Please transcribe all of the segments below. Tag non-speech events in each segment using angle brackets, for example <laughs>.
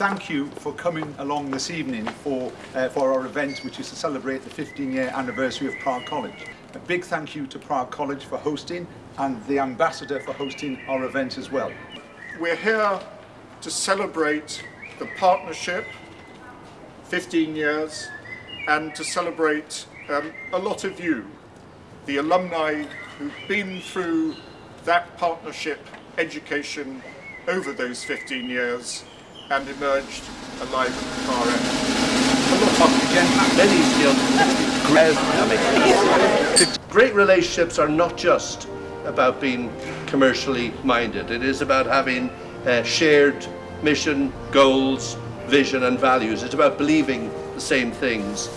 thank you for coming along this evening for, uh, for our event, which is to celebrate the 15-year anniversary of Prague College. A big thank you to Prague College for hosting and the ambassador for hosting our event as well. We're here to celebrate the partnership, 15 years, and to celebrate um, a lot of you, the alumni who've been through that partnership education over those 15 years and emerged alive at the far end. Great relationships are not just about being commercially minded. It is about having uh, shared mission, goals, vision and values. It's about believing the same things.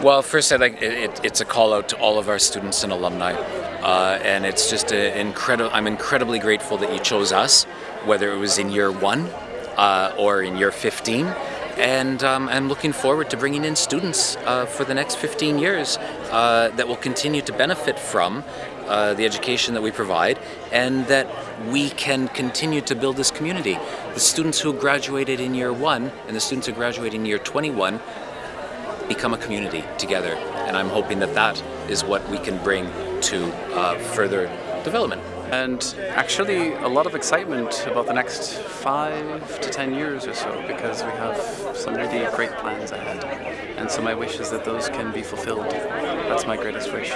Well, first I'd like, it, it's a call out to all of our students and alumni. Uh, and it's just incredible, I'm incredibly grateful that you chose us, whether it was in year one uh, or in year 15 and um, I'm looking forward to bringing in students uh, for the next 15 years uh, that will continue to benefit from uh, the education that we provide and that we can continue to build this community. The students who graduated in year one and the students who graduate in year 21 become a community together and I'm hoping that that is what we can bring to uh, further development and actually a lot of excitement about the next five to ten years or so because we have some really great plans ahead. And so my wish is that those can be fulfilled. That's my greatest wish.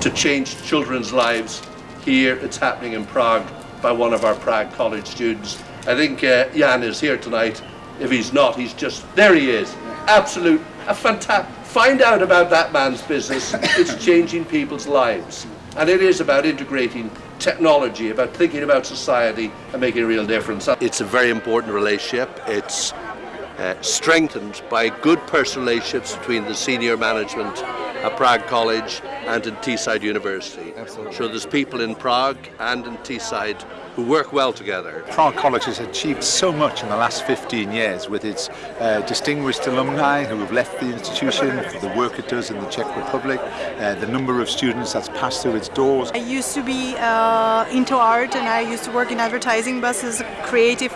To change children's lives here it's happening in Prague by one of our Prague College students. I think uh, Jan is here tonight. If he's not he's just there he is. Absolute a fantastic find out about that man's business. It's changing people's lives. And it is about integrating technology, about thinking about society and making a real difference. It's a very important relationship. It's uh, strengthened by good personal relationships between the senior management at Prague College and in Teesside University. Absolutely. So there's people in Prague and in Teesside who work well together. Prague College has achieved so much in the last 15 years with its uh, distinguished alumni who have left the institution for the work it does in the Czech Republic, uh, the number of students that's passed through its doors. I used to be uh, into art and I used to work in advertising but as a creative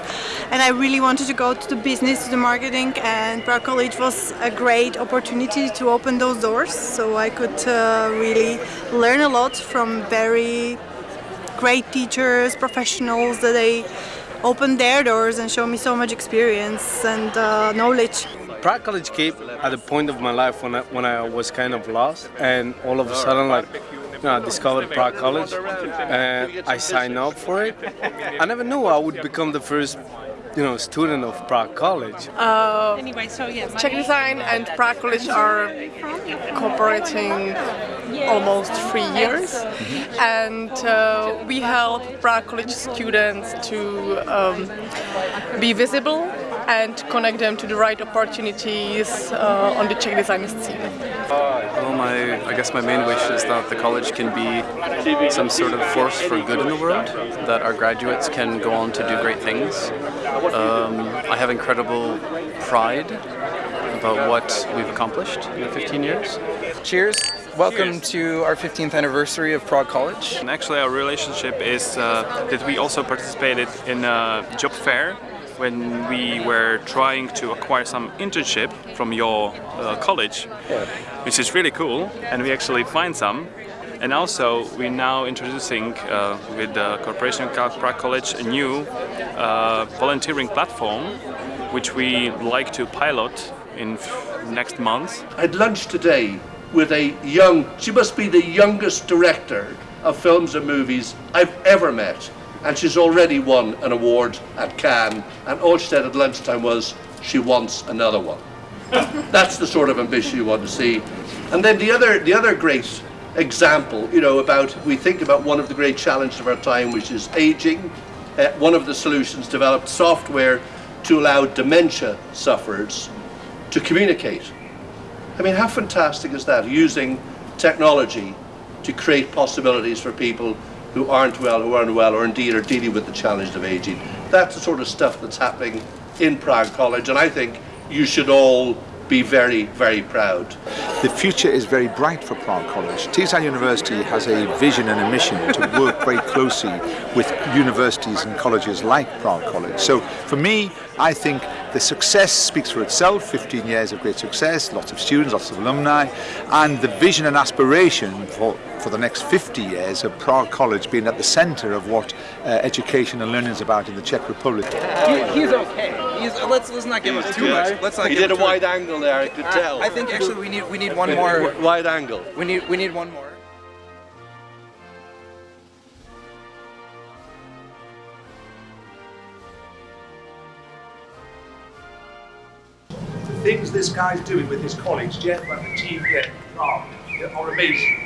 and I really wanted to go to the business, to the marketing and Prague College was a great opportunity to open those doors so I could uh, really learn a lot from very great teachers, professionals that they opened their doors and showed me so much experience and uh, knowledge. Prague College came at the point of my life when I, when I was kind of lost and all of a sudden like you know, I discovered Prague College and I signed up for it. I never knew I would become the first you know, student of Prague College. Uh, anyway, so yeah, Czech Design and Prague College are cooperating almost three years. And uh, we help Prague College students to um, be visible and connect them to the right opportunities uh, on the Czech design scene. Well, my, I guess my main wish is that the college can be some sort of force for good in the world, that our graduates can go on to do great things. Um, I have incredible pride about what we've accomplished in the 15 years. Cheers! Welcome Cheers. to our 15th anniversary of Prague College. And actually our relationship is uh, that we also participated in a job fair when we were trying to acquire some internship from your uh, college, yeah. which is really cool, and we actually find some. And also, we're now introducing uh, with the Corporation Prague College a new uh, volunteering platform, which we like to pilot in next month. I had lunch today with a young, she must be the youngest director of films and movies I've ever met. And she's already won an award at Cannes. And all she said at lunchtime was, she wants another one. <laughs> That's the sort of ambition you want to see. And then the other, the other great example, you know, about, we think about one of the great challenges of our time, which is aging. Uh, one of the solutions developed software to allow dementia sufferers to communicate I mean, how fantastic is that, using technology to create possibilities for people who aren't well, who aren't well, or indeed are dealing with the challenge of aging. That's the sort of stuff that's happening in Prague College, and I think you should all be very, very proud. The future is very bright for Prague College. Teesside University has a vision and a mission to work very closely with universities and colleges like Prague College. So for me, I think the success speaks for itself, 15 years of great success, lots of students, lots of alumni, and the vision and aspiration for, for the next 50 years of Prague College being at the centre of what uh, education and learning is about in the Czech Republic. He, he's okay. He's, let's let's not give him too much. Let's not He give did a him too wide angle there, I could tell. I think actually we need we need one more. Wide angle. We need we need one more. Things this guy's doing with his colleagues, Jeff and the team here, are, amazing.